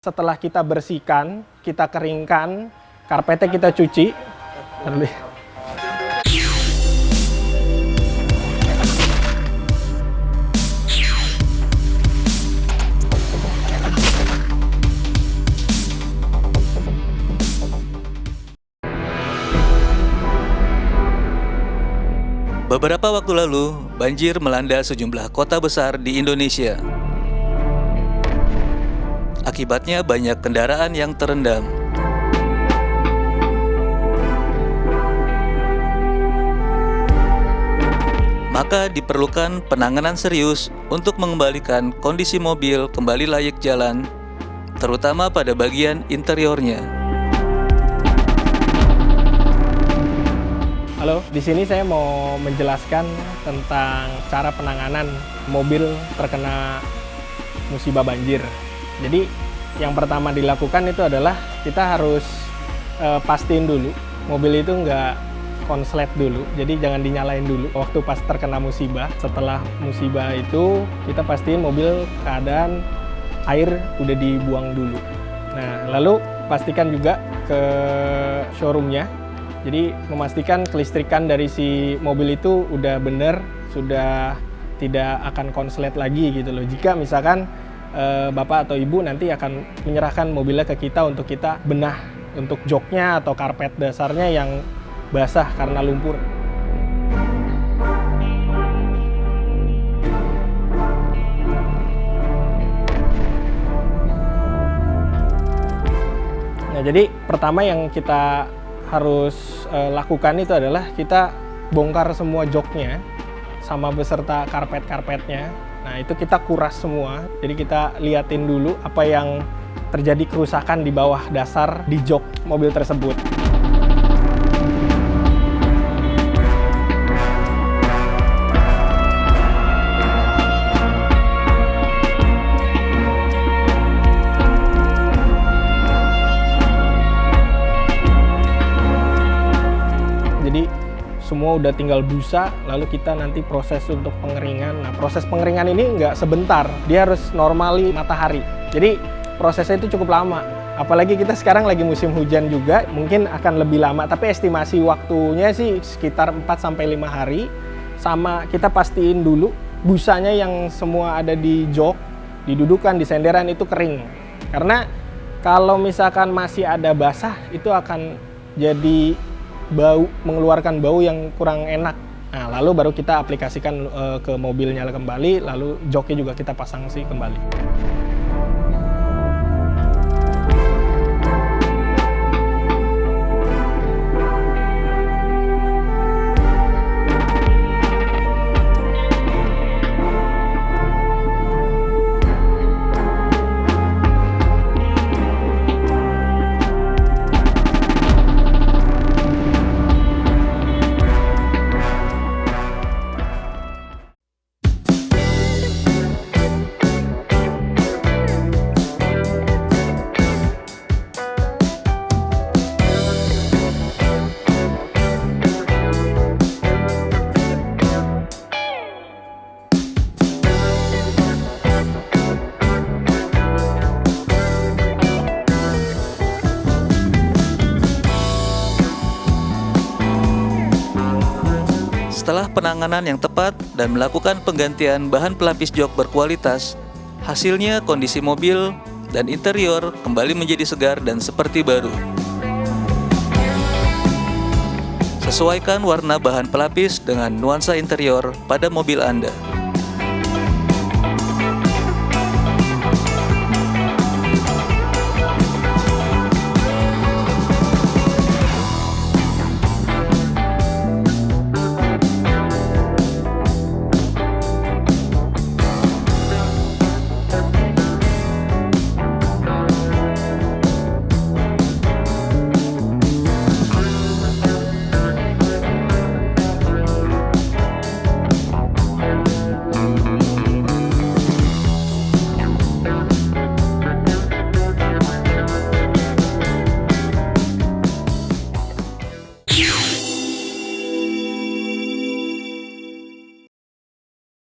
Setelah kita bersihkan, kita keringkan, karpetnya kita cuci. Beberapa waktu lalu, banjir melanda sejumlah kota besar di Indonesia. Akibatnya banyak kendaraan yang terendam. Maka diperlukan penanganan serius untuk mengembalikan kondisi mobil kembali layak jalan, terutama pada bagian interiornya. Halo, di sini saya mau menjelaskan tentang cara penanganan mobil terkena musibah banjir. Jadi yang pertama dilakukan itu adalah kita harus e, pastiin dulu mobil itu nggak konslet dulu. Jadi jangan dinyalain dulu waktu pas terkena musibah. Setelah musibah itu kita pastiin mobil keadaan air udah dibuang dulu. Nah lalu pastikan juga ke showroomnya. Jadi memastikan kelistrikan dari si mobil itu udah bener, sudah tidak akan konslet lagi gitu loh. Jika misalkan Eh, bapak atau ibu nanti akan menyerahkan mobilnya ke kita untuk kita benah untuk joknya atau karpet dasarnya yang basah karena lumpur. Nah, jadi pertama yang kita harus uh, lakukan itu adalah kita bongkar semua joknya sama beserta karpet-karpetnya Nah itu kita kuras semua, jadi kita liatin dulu apa yang terjadi kerusakan di bawah dasar di jok mobil tersebut. Semua udah tinggal busa, lalu kita nanti proses untuk pengeringan. Nah, proses pengeringan ini nggak sebentar, dia harus normali matahari. Jadi prosesnya itu cukup lama. Apalagi kita sekarang lagi musim hujan juga, mungkin akan lebih lama. Tapi estimasi waktunya sih sekitar 4-5 hari. Sama kita pastiin dulu busanya yang semua ada di jok, didudukan di senderan itu kering. Karena kalau misalkan masih ada basah, itu akan jadi bau mengeluarkan bau yang kurang enak. Nah, lalu baru kita aplikasikan uh, ke mobilnya kembali, lalu joknya juga kita pasang sih kembali. Setelah penanganan yang tepat dan melakukan penggantian bahan pelapis jok berkualitas, hasilnya kondisi mobil dan interior kembali menjadi segar dan seperti baru. Sesuaikan warna bahan pelapis dengan nuansa interior pada mobil Anda.